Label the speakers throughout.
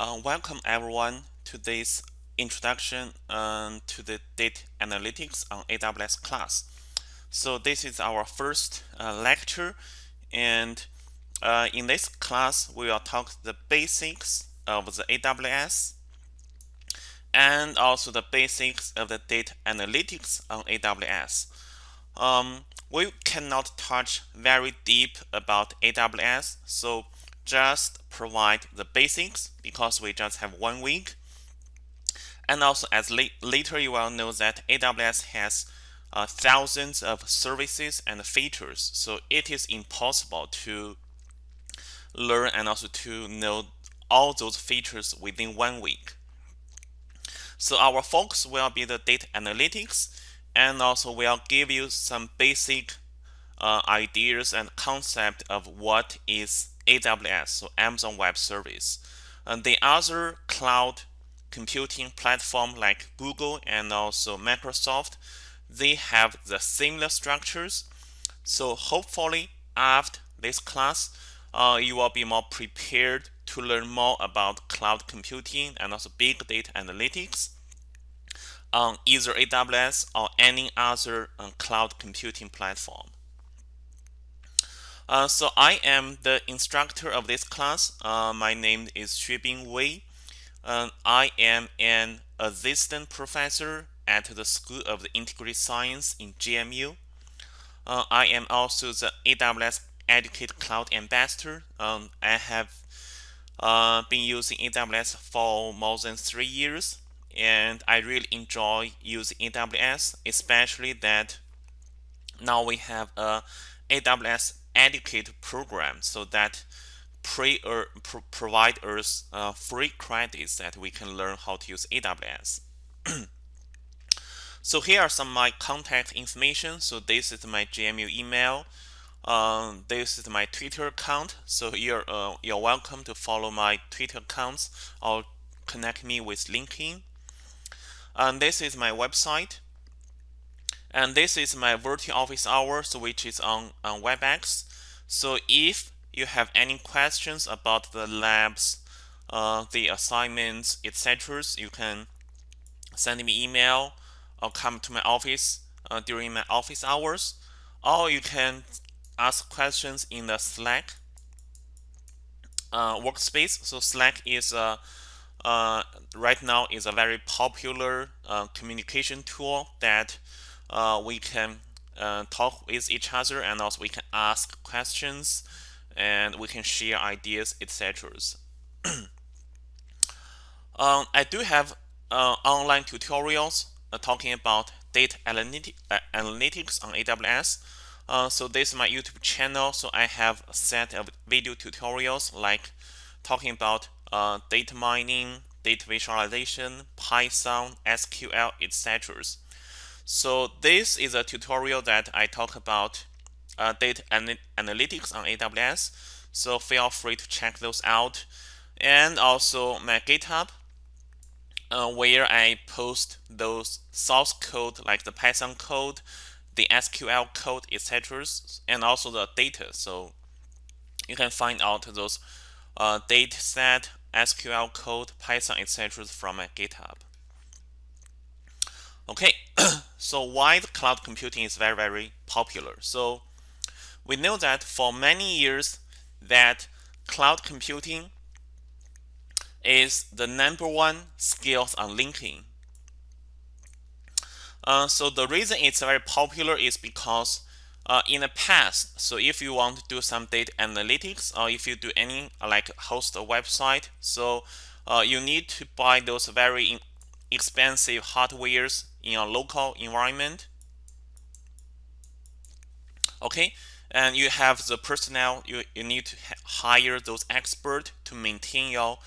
Speaker 1: Uh, welcome everyone to this introduction um, to the data analytics on AWS class. So this is our first uh, lecture and uh, in this class we will talk the basics of the AWS and also the basics of the data analytics on AWS. Um, we cannot touch very deep about AWS so just provide the basics because we just have one week. And also as la later you will know that AWS has uh, thousands of services and features. So it is impossible to learn and also to know all those features within one week. So our focus will be the data analytics and also we'll give you some basic uh, ideas and concept of what is AWS, so Amazon Web Service. And the other cloud computing platform like Google and also Microsoft, they have the similar structures. So hopefully after this class, uh, you will be more prepared to learn more about cloud computing and also big data analytics on either AWS or any other uh, cloud computing platform. Uh, so I am the instructor of this class. Uh, my name is Xuebing Wei. Uh, I am an assistant professor at the School of the Integrated Science in GMU. Uh, I am also the AWS Educate Cloud Ambassador. Um, I have uh, been using AWS for more than three years, and I really enjoy using AWS, especially that now we have a AWS educate program so that pre or pro provide us uh, free credits that we can learn how to use AWS. so here are some my contact information. So this is my GMU email. Um, this is my Twitter account. So you're uh, you're welcome to follow my Twitter accounts or connect me with LinkedIn. And this is my website. And this is my virtual office hours, which is on, on WebEx. So if you have any questions about the labs, uh, the assignments, etc., you can send me email or come to my office uh, during my office hours, or you can ask questions in the Slack uh, workspace. So Slack is a uh, right now is a very popular uh, communication tool that uh, we can uh, talk with each other and also we can ask questions and we can share ideas etc um, I do have uh, online tutorials uh, talking about data uh, analytics on AWS uh, so this is my YouTube channel so I have a set of video tutorials like talking about data mining data visualization Python SQL etc so this is a tutorial that I talk about uh, data analytics on AWS. So feel free to check those out. And also my GitHub, uh, where I post those source code like the Python code, the SQL code, etc., and also the data. So you can find out those uh, data set, SQL code, Python, etc. from my GitHub. Okay, so why the cloud computing is very, very popular. So we know that for many years that cloud computing is the number one skills on LinkedIn. Uh, so the reason it's very popular is because uh, in the past, so if you want to do some data analytics or if you do any like host a website, so uh, you need to buy those very expensive hardwares in a local environment. Okay, and you have the personnel, you, you need to hire those experts to maintain your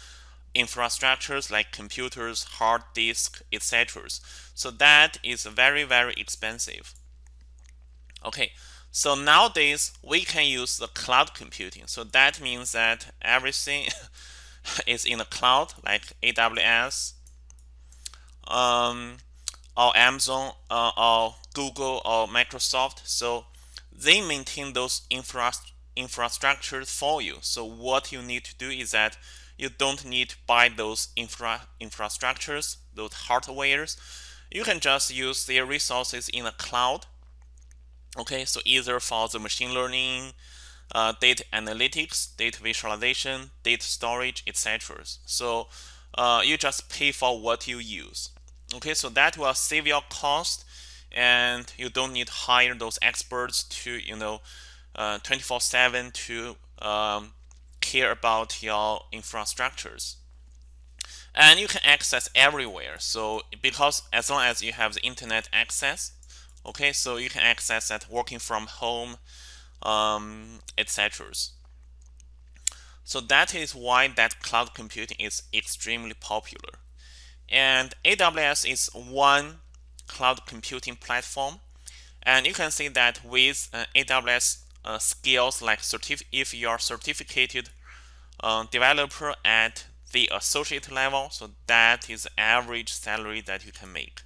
Speaker 1: infrastructures like computers, hard disk, etc. So that is very, very expensive. Okay, so nowadays we can use the cloud computing. So that means that everything is in the cloud like AWS, um, or Amazon uh, or Google or Microsoft. So they maintain those infra infrastructures for you. So what you need to do is that you don't need to buy those infra infrastructures, those hardwares. You can just use their resources in the cloud. Okay, so either for the machine learning, uh, data analytics, data visualization, data storage, etc. So uh, you just pay for what you use. Okay, so that will save your cost and you don't need to hire those experts to, you know, 24-7 uh, to um, care about your infrastructures. And you can access everywhere. So because as long as you have the internet access, okay, so you can access that working from home, um, etc. So that is why that cloud computing is extremely popular. And AWS is one cloud computing platform. And you can see that with uh, AWS uh, skills like certif if you are certificated uh, developer at the associate level, so that is average salary that you can make.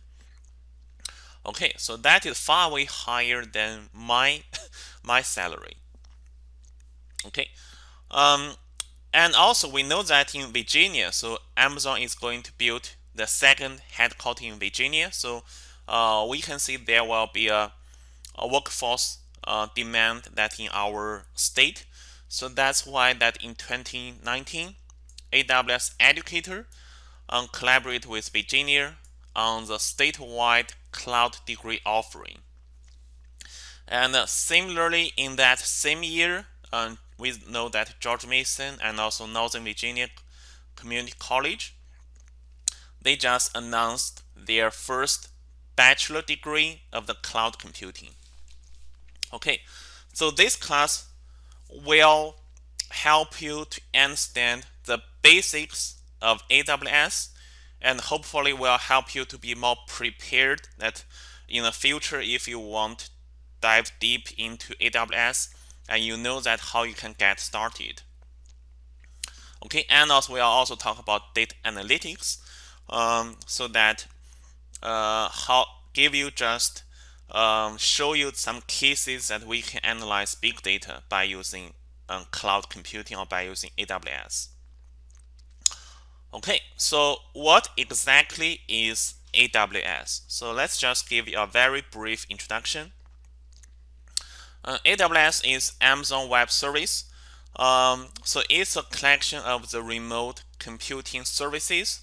Speaker 1: Okay, so that is far way higher than my my salary. Okay, um, and also we know that in Virginia, so Amazon is going to build the second headquarters in Virginia. So uh, we can see there will be a, a workforce uh, demand that in our state. So that's why that in 2019, AWS Educator um, collaborate with Virginia on the statewide cloud degree offering. And uh, similarly, in that same year, um, we know that George Mason and also Northern Virginia Community College, they just announced their first bachelor degree of the cloud computing. Okay, so this class will help you to understand the basics of AWS and hopefully will help you to be more prepared that in the future if you want to dive deep into AWS and you know that how you can get started. Okay, and also we'll also talk about data analytics um, so that uh, how give you just um, show you some cases that we can analyze big data by using um, cloud computing or by using AWS. Okay, so what exactly is AWS? So let's just give you a very brief introduction. Uh, AWS is Amazon Web Service. Um, so it's a collection of the remote computing services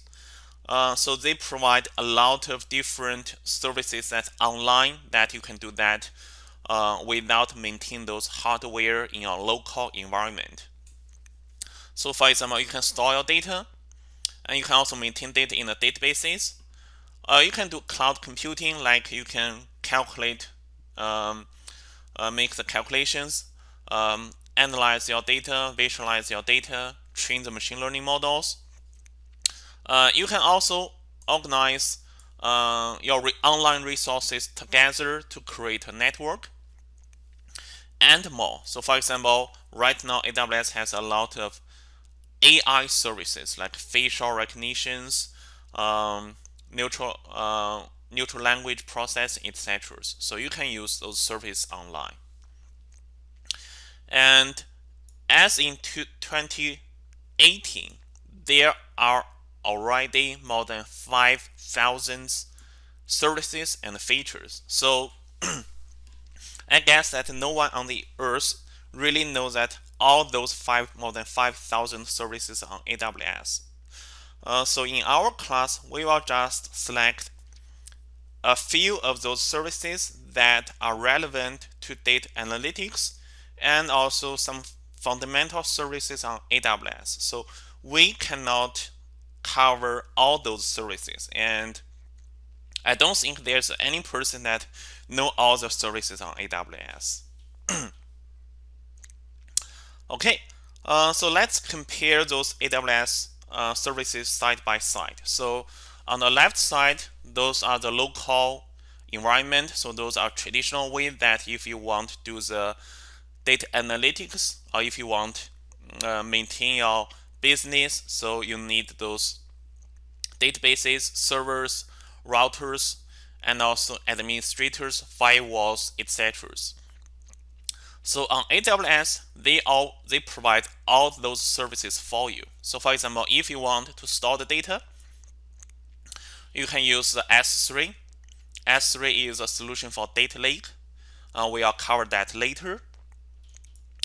Speaker 1: uh, so they provide a lot of different services that's online that you can do that uh, without maintaining those hardware in your local environment. So for example, you can store your data and you can also maintain data in the databases. Uh, you can do cloud computing like you can calculate, um, uh, make the calculations, um, analyze your data, visualize your data, train the machine learning models, uh, you can also organize uh, your re online resources together to create a network and more. So for example, right now AWS has a lot of AI services like facial recognitions, um, neutral uh, neutral language processing, etc. So you can use those services online. And as in 2018, there are already more than 5,000 services and features. So I guess that no one on the earth really knows that all those five more than 5,000 services on AWS. Uh, so in our class, we will just select a few of those services that are relevant to data analytics and also some fundamental services on AWS. So we cannot cover all those services and I don't think there's any person that know all the services on AWS. okay, uh, so let's compare those AWS uh, services side by side. So on the left side, those are the local environment. So those are traditional way that if you want to do the data analytics or if you want uh, maintain your business. So you need those databases, servers, routers, and also administrators, firewalls, etc. So on AWS, they all they provide all those services for you. So for example, if you want to store the data, you can use the S3. S3 is a solution for data lake. Uh, we'll cover that later.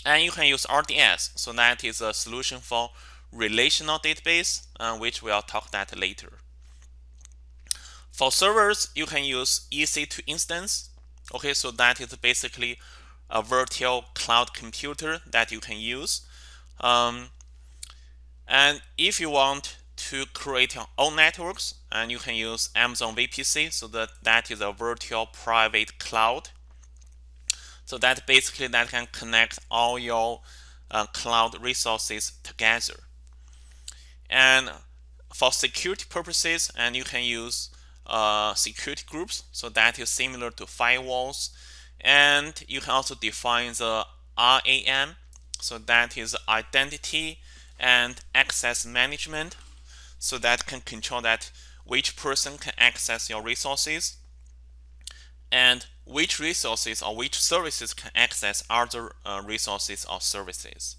Speaker 1: And you can use RDS. So that is a solution for relational database, uh, which we'll talk that later. For servers, you can use EC2 instance. Okay, so that is basically a virtual cloud computer that you can use. Um, and if you want to create your own networks, and you can use Amazon VPC, so that that is a virtual private cloud. So that basically that can connect all your uh, cloud resources together. And for security purposes, and you can use uh, security groups. So that is similar to firewalls. And you can also define the IAM. So that is identity and access management. So that can control that which person can access your resources and which resources or which services can access other uh, resources or services.